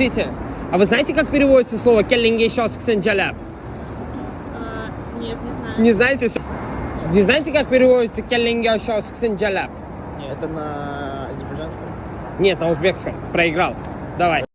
Скажите, а вы знаете, как переводится слово «келлинге шос ксенджаляб»? А, нет, не знаю. Не знаете? Не знаете, как переводится «келлинге шос Нет, Это на азербайджанском. Нет, на узбекском. Проиграл. Давай.